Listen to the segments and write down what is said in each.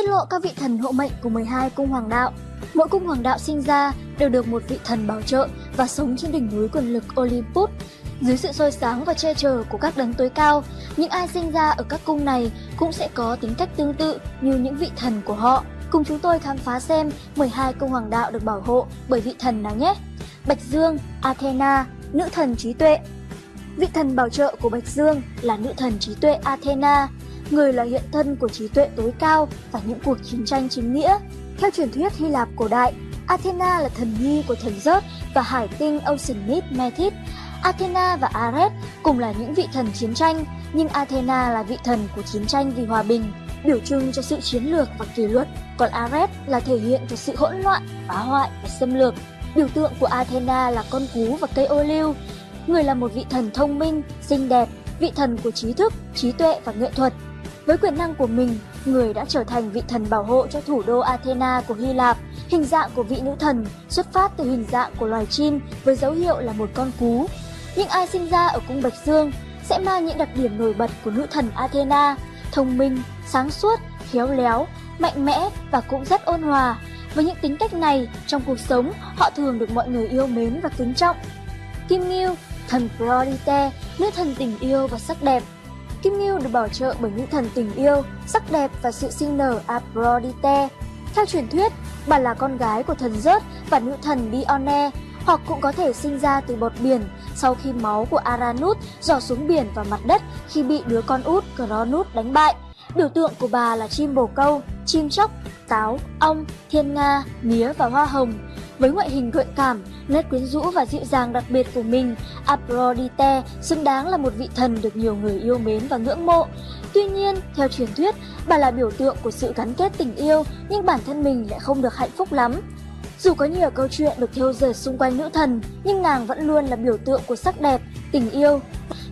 tiết lộ các vị thần hộ mệnh của 12 cung hoàng đạo. Mỗi cung hoàng đạo sinh ra đều được một vị thần bảo trợ và sống trên đỉnh núi quyền lực Olympus. Dưới sự soi sáng và che chở của các đấng tối cao, những ai sinh ra ở các cung này cũng sẽ có tính cách tương tự như những vị thần của họ. Cùng chúng tôi khám phá xem 12 cung hoàng đạo được bảo hộ bởi vị thần nào nhé. Bạch Dương, Athena, nữ thần trí tuệ. Vị thần bảo trợ của Bạch Dương là nữ thần trí tuệ Athena, người là hiện thân của trí tuệ tối cao và những cuộc chiến tranh chính nghĩa. Theo truyền thuyết Hy Lạp cổ đại, Athena là thần nhi của thần Zeus và hải tinh Oceanid Metis. Athena và Ares cùng là những vị thần chiến tranh, nhưng Athena là vị thần của chiến tranh vì hòa bình, biểu trưng cho sự chiến lược và kỷ luật, còn Ares là thể hiện cho sự hỗn loạn, phá hoại và xâm lược. Biểu tượng của Athena là con cú và cây ô liu. Người là một vị thần thông minh, xinh đẹp, vị thần của trí thức, trí tuệ và nghệ thuật. Với quyền năng của mình, người đã trở thành vị thần bảo hộ cho thủ đô Athena của Hy Lạp. Hình dạng của vị nữ thần xuất phát từ hình dạng của loài chim với dấu hiệu là một con cú. Những ai sinh ra ở cung Bạch Dương sẽ mang những đặc điểm nổi bật của nữ thần Athena, thông minh, sáng suốt, khéo léo, mạnh mẽ và cũng rất ôn hòa. Với những tính cách này, trong cuộc sống, họ thường được mọi người yêu mến và kính trọng. Kim Ngưu, thần Aphrodite, nữ thần tình yêu và sắc đẹp. Kim Ngưu được bảo trợ bởi nữ thần tình yêu, sắc đẹp và sự sinh nở Aphrodite. Theo truyền thuyết, bà là con gái của thần rớt và nữ thần Dione, hoặc cũng có thể sinh ra từ bọt biển sau khi máu của Aranut dò xuống biển và mặt đất khi bị đứa con út Cronus đánh bại. Biểu tượng của bà là chim bồ câu, chim chóc, táo, ong, thiên nga, mía và hoa hồng. Với ngoại hình gợi cảm, nét quyến rũ và dịu dàng đặc biệt của mình, Aphrodite xứng đáng là một vị thần được nhiều người yêu mến và ngưỡng mộ. Tuy nhiên, theo truyền thuyết, bà là biểu tượng của sự gắn kết tình yêu nhưng bản thân mình lại không được hạnh phúc lắm. Dù có nhiều câu chuyện được thêu dệt xung quanh nữ thần, nhưng nàng vẫn luôn là biểu tượng của sắc đẹp, tình yêu.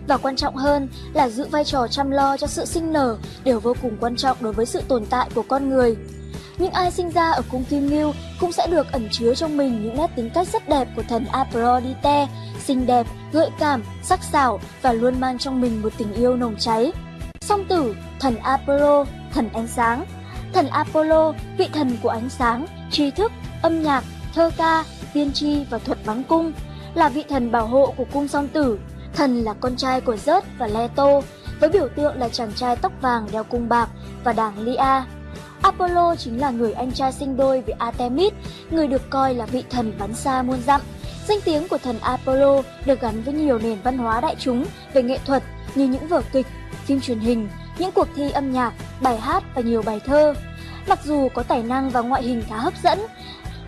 Và quan trọng hơn là giữ vai trò chăm lo cho sự sinh nở đều vô cùng quan trọng đối với sự tồn tại của con người. Những ai sinh ra ở cung Kim Ngưu cũng sẽ được ẩn chứa trong mình những nét tính cách rất đẹp của thần Aphrodite, xinh đẹp, gợi cảm, sắc sảo và luôn mang trong mình một tình yêu nồng cháy. Song tử, thần Apollo, thần ánh sáng. Thần Apollo, vị thần của ánh sáng, tri thức, âm nhạc, thơ ca, tiên tri và thuật bắn cung, là vị thần bảo hộ của cung song tử. Thần là con trai của Zeus và Leto, với biểu tượng là chàng trai tóc vàng đeo cung bạc và đảng Lia. Apollo chính là người anh trai sinh đôi với Artemis, người được coi là vị thần bắn xa muôn dặm. Danh tiếng của thần Apollo được gắn với nhiều nền văn hóa đại chúng về nghệ thuật như những vở kịch, phim truyền hình, những cuộc thi âm nhạc, bài hát và nhiều bài thơ. Mặc dù có tài năng và ngoại hình khá hấp dẫn,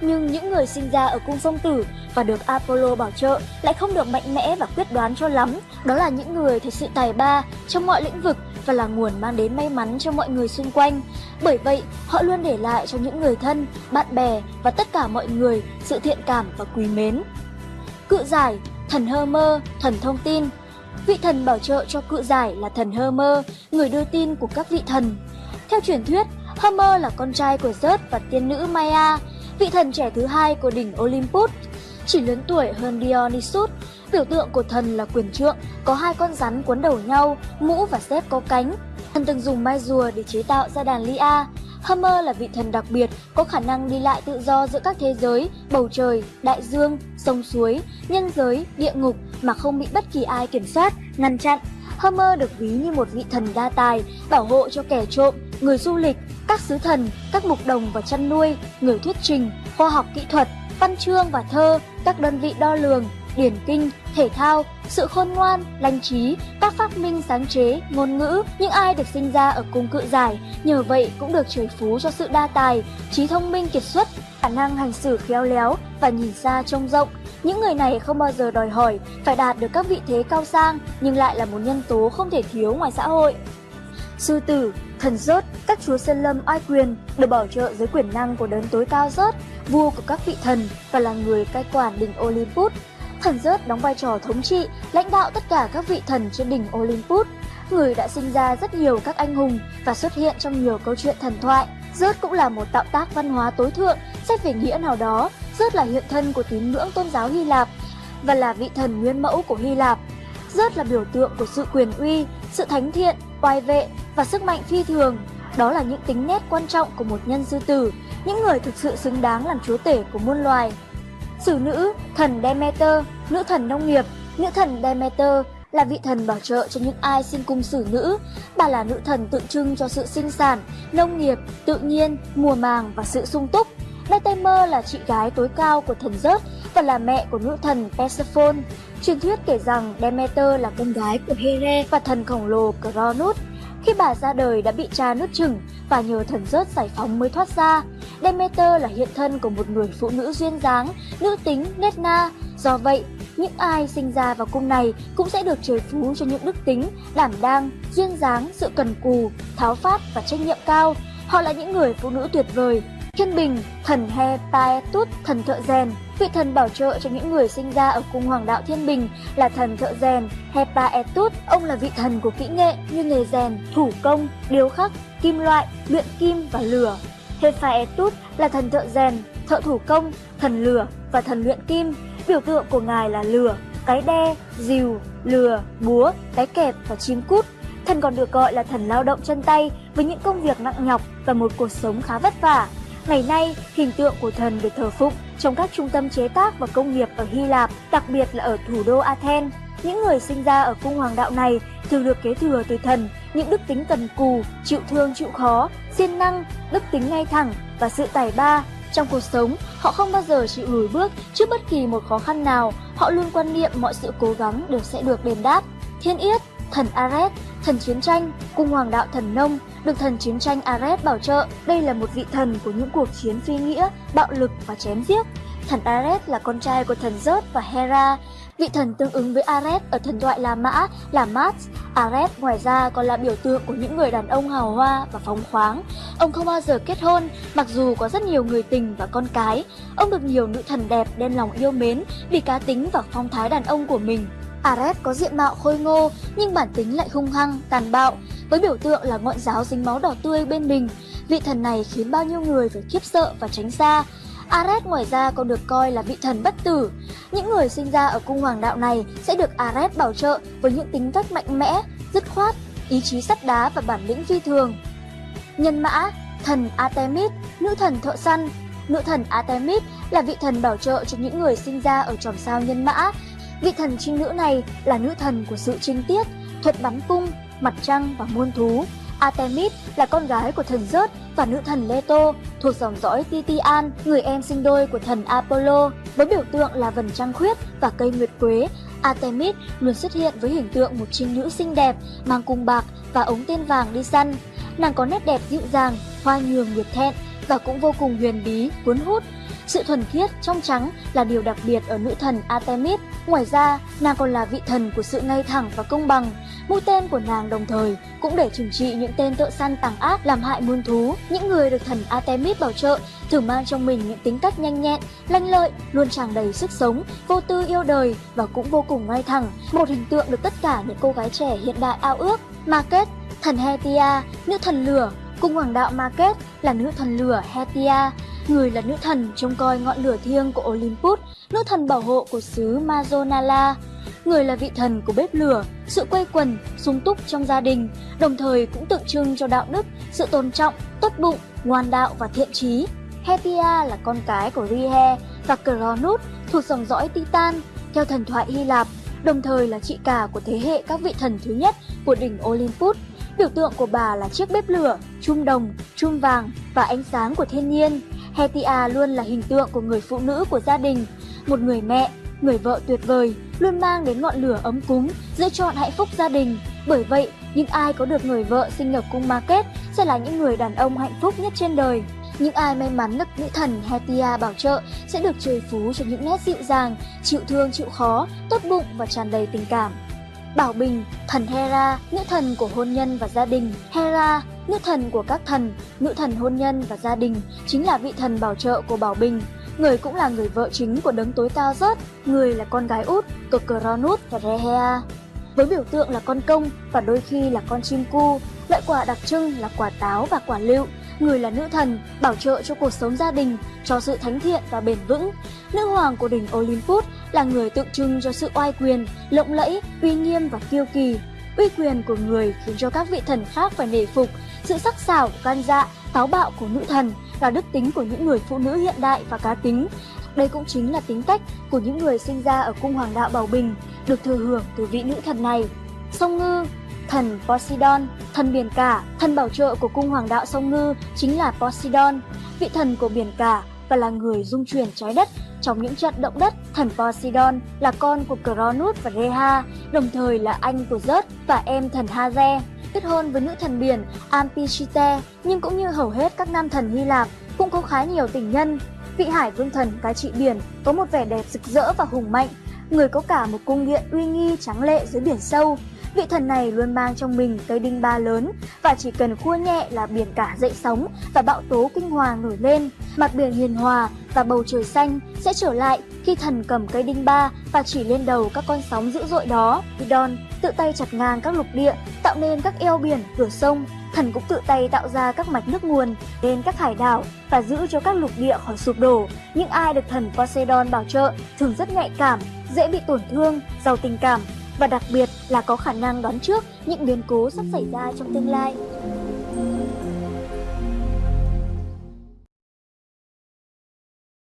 nhưng những người sinh ra ở cung sông tử và được Apollo bảo trợ lại không được mạnh mẽ và quyết đoán cho lắm. Đó là những người thật sự tài ba trong mọi lĩnh vực và là nguồn mang đến may mắn cho mọi người xung quanh. Bởi vậy, họ luôn để lại cho những người thân, bạn bè và tất cả mọi người sự thiện cảm và quý mến. Cự giải, thần hơ mơ, thần thông tin Vị thần bảo trợ cho cự giải là thần hơ mơ, người đưa tin của các vị thần. Theo truyền thuyết, Homer là con trai của Zeus và tiên nữ Maya, vị thần trẻ thứ hai của đỉnh Olympus. Chỉ lớn tuổi hơn Dionysus, biểu tượng của thần là quyền trượng, có hai con rắn quấn đầu nhau, mũ và xếp có cánh. Thần từng dùng mai rùa để chế tạo ra đàn Lia. Homer là vị thần đặc biệt, có khả năng đi lại tự do giữa các thế giới, bầu trời, đại dương, sông suối, nhân giới, địa ngục mà không bị bất kỳ ai kiểm soát, ngăn chặn. Homer được ví như một vị thần đa tài, bảo hộ cho kẻ trộm, người du lịch, các sứ thần, các mục đồng và chăn nuôi, người thuyết trình, khoa học kỹ thuật, văn chương và thơ, các đơn vị đo lường, điển kinh, thể thao, sự khôn ngoan, lành trí, các phát minh sáng chế, ngôn ngữ. Những ai được sinh ra ở cung cự giải, nhờ vậy cũng được trời phú cho sự đa tài, trí thông minh kiệt xuất, khả năng hành xử khéo léo và nhìn xa trông rộng. Những người này không bao giờ đòi hỏi phải đạt được các vị thế cao sang nhưng lại là một nhân tố không thể thiếu ngoài xã hội. Sư tử, thần rốt, các chúa sơn lâm oai quyền được bảo trợ dưới quyền năng của đấng tối cao rốt, vua của các vị thần và là người cai quản đỉnh Olympus. Thần rớt đóng vai trò thống trị, lãnh đạo tất cả các vị thần trên đỉnh Olympus. Người đã sinh ra rất nhiều các anh hùng và xuất hiện trong nhiều câu chuyện thần thoại. Rớt cũng là một tạo tác văn hóa tối thượng, xét về nghĩa nào đó. Rớt là hiện thân của tín ngưỡng tôn giáo Hy Lạp và là vị thần nguyên mẫu của Hy Lạp. Rớt là biểu tượng của sự quyền uy, sự thánh thiện, oai vệ và sức mạnh phi thường. Đó là những tính nét quan trọng của một nhân sư tử, những người thực sự xứng đáng làm chúa tể của muôn loài. Sử nữ, thần Demeter, nữ thần nông nghiệp, nữ thần Demeter là vị thần bảo trợ cho những ai sinh cung sử nữ. Bà là nữ thần tượng trưng cho sự sinh sản, nông nghiệp, tự nhiên, mùa màng và sự sung túc. Demeter là chị gái tối cao của thần Zeus và là mẹ của nữ thần Persephone. Truyền thuyết kể rằng Demeter là con gái của Here và thần khổng lồ Cronus. Khi bà ra đời đã bị cha nuốt chửng và nhờ thần rớt giải phóng mới thoát ra. Demeter là hiện thân của một người phụ nữ duyên dáng, nữ tính, nết na. Do vậy, những ai sinh ra vào cung này cũng sẽ được trời phú cho những đức tính, đảm đang, duyên dáng, sự cần cù, tháo phát và trách nhiệm cao. Họ là những người phụ nữ tuyệt vời. Thiên Bình, thần He Hephaestus, thần thợ rèn, vị thần bảo trợ cho những người sinh ra ở cung hoàng đạo Thiên Bình là thần thợ rèn He Hephaestus. Ông là vị thần của kỹ nghệ như nghề rèn, thủ công, điêu khắc, kim loại, luyện kim và lửa. He Hephaestus là thần thợ rèn, thợ thủ công, thần lửa và thần luyện kim. Biểu tượng của ngài là lửa, cái đe, dìu, lừa, búa, cái kẹp và chim cút. Thần còn được gọi là thần lao động chân tay với những công việc nặng nhọc và một cuộc sống khá vất vả. Ngày nay, hình tượng của thần được thờ phụng trong các trung tâm chế tác và công nghiệp ở Hy Lạp, đặc biệt là ở thủ đô Athens. Những người sinh ra ở cung hoàng đạo này thường được kế thừa từ thần những đức tính cần cù, chịu thương chịu khó, siêng năng, đức tính ngay thẳng và sự tài ba. Trong cuộc sống, họ không bao giờ chịu lùi bước trước bất kỳ một khó khăn nào, họ luôn quan niệm mọi sự cố gắng đều sẽ được đền đáp. Thiên Yết, thần Ares, thần chiến tranh, cung hoàng đạo thần nông, được thần chiến tranh Ares bảo trợ. Đây là một vị thần của những cuộc chiến phi nghĩa, bạo lực và chém giết. Thần Ares là con trai của thần Zeus và Hera, Vị thần tương ứng với Ares ở thần thoại La Mã là Mars. Ares ngoài ra còn là biểu tượng của những người đàn ông hào hoa và phóng khoáng. Ông không bao giờ kết hôn, mặc dù có rất nhiều người tình và con cái. Ông được nhiều nữ thần đẹp đem lòng yêu mến vì cá tính và phong thái đàn ông của mình. Ares có diện mạo khôi ngô nhưng bản tính lại hung hăng, tàn bạo, với biểu tượng là ngọn giáo dính máu đỏ tươi bên mình. Vị thần này khiến bao nhiêu người phải khiếp sợ và tránh xa. Ares ngoài ra còn được coi là vị thần bất tử. Những người sinh ra ở cung hoàng đạo này sẽ được Ares bảo trợ với những tính cách mạnh mẽ, dứt khoát, ý chí sắt đá và bản lĩnh phi thường. Nhân mã, thần Artemis, nữ thần thợ săn. Nữ thần Artemis là vị thần bảo trợ cho những người sinh ra ở chòm sao nhân mã. Vị thần trinh nữ này là nữ thần của sự trinh tiết, thuật bắn cung, mặt trăng và muôn thú. Artemis là con gái của thần Zeus và nữ thần Leto, thuộc dòng dõi Titian, người em sinh đôi của thần Apollo, với biểu tượng là vầng trăng khuyết và cây nguyệt quế. Artemis luôn xuất hiện với hình tượng một trinh nữ xinh đẹp, mang cung bạc và ống tên vàng đi săn. Nàng có nét đẹp dịu dàng, hoa nhường nguyệt thẹn và cũng vô cùng huyền bí, cuốn hút. Sự thuần khiết, trong trắng là điều đặc biệt ở nữ thần Artemis. Ngoài ra, nàng còn là vị thần của sự ngay thẳng và công bằng. Mũi tên của nàng đồng thời cũng để trừng trị những tên thợ săn tàng ác làm hại muôn thú. Những người được thần Artemis bảo trợ thường mang trong mình những tính cách nhanh nhẹn, lanh lợi, luôn tràn đầy sức sống, vô tư yêu đời và cũng vô cùng ngay thẳng. Một hình tượng được tất cả những cô gái trẻ hiện đại ao ước. Market, thần Hetia, nữ thần lửa, cung hoàng đạo Market là nữ thần lửa Hetia, người là nữ thần trông coi ngọn lửa thiêng của Olympus, nữ thần bảo hộ của xứ Mazonala. Người là vị thần của bếp lửa, sự quây quần, sung túc trong gia đình, đồng thời cũng tượng trưng cho đạo đức, sự tôn trọng, tốt bụng, ngoan đạo và thiện trí. Hethia là con cái của Rihe và Cronus thuộc dòng dõi Titan, theo thần thoại Hy Lạp, đồng thời là chị cả của thế hệ các vị thần thứ nhất của đỉnh Olympus. Biểu tượng của bà là chiếc bếp lửa, chum đồng, chum vàng và ánh sáng của thiên nhiên. Hetia luôn là hình tượng của người phụ nữ của gia đình, một người mẹ, người vợ tuyệt vời, luôn mang đến ngọn lửa ấm cúng, giữ trọn hạnh phúc gia đình. Bởi vậy, những ai có được người vợ sinh ở cung Market sẽ là những người đàn ông hạnh phúc nhất trên đời. Những ai may mắn được nữ thần Hetia bảo trợ sẽ được trời phú cho những nét dịu dàng, chịu thương chịu khó, tốt bụng và tràn đầy tình cảm. Bảo Bình, thần Hera, nữ thần của hôn nhân và gia đình. Hera, nữ thần của các thần, nữ thần hôn nhân và gia đình, chính là vị thần bảo trợ của Bảo Bình. Người cũng là người vợ chính của đấng tối cao rớt, người là con gái út của Cronus và Rehea. Với biểu tượng là con công và đôi khi là con chim cu, loại quả đặc trưng là quả táo và quả lựu, người là nữ thần, bảo trợ cho cuộc sống gia đình, cho sự thánh thiện và bền vững. Nữ hoàng của đỉnh Olympus là người tượng trưng cho sự oai quyền, lộng lẫy, uy nghiêm và kiêu kỳ. Uy quyền của người khiến cho các vị thần khác phải nể phục, sự sắc sảo, gan dạ, táo bạo của nữ thần là đức tính của những người phụ nữ hiện đại và cá tính. Đây cũng chính là tính cách của những người sinh ra ở cung hoàng đạo Bảo Bình, được thừa hưởng từ vị nữ thần này. Sông Ngư Thần Poseidon, thần biển cả, thần bảo trợ của cung hoàng đạo sông Ngư chính là Poseidon, vị thần của biển cả và là người dung chuyển trái đất trong những trận động đất. Thần Poseidon là con của Cronus và Rhea, đồng thời là anh của Zeus và em thần Haze. Kết hôn với nữ thần biển Amphitrite. nhưng cũng như hầu hết các nam thần Hy Lạp, cũng có khá nhiều tình nhân. Vị hải vương thần cai trị biển có một vẻ đẹp rực rỡ và hùng mạnh, người có cả một cung điện uy nghi trắng lệ dưới biển sâu, Vị thần này luôn mang trong mình cây đinh ba lớn và chỉ cần khua nhẹ là biển cả dậy sóng và bão tố kinh hoàng nổi lên. Mặt biển hiền hòa và bầu trời xanh sẽ trở lại khi thần cầm cây đinh ba và chỉ lên đầu các con sóng dữ dội đó. Idon tự tay chặt ngang các lục địa, tạo nên các eo biển, cửa sông. Thần cũng tự tay tạo ra các mạch nước nguồn, lên các hải đảo và giữ cho các lục địa khỏi sụp đổ. Những ai được thần Poseidon bảo trợ thường rất nhạy cảm, dễ bị tổn thương, giàu tình cảm và đặc biệt là có khả năng đoán trước những biến cố sắp xảy ra trong tương lai.